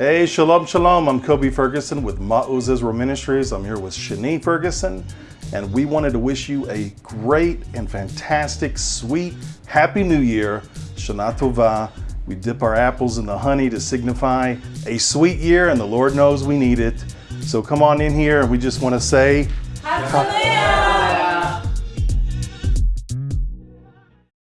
Hey, shalom, shalom. I'm Kobi Ferguson with Maoz Israel Ministries. I'm here with Shani Ferguson, and we wanted to wish you a great and fantastic, sweet, happy new year. Shana Tova. We dip our apples in the honey to signify a sweet year, and the Lord knows we need it. So come on in here, and we just want to say, Hallelujah.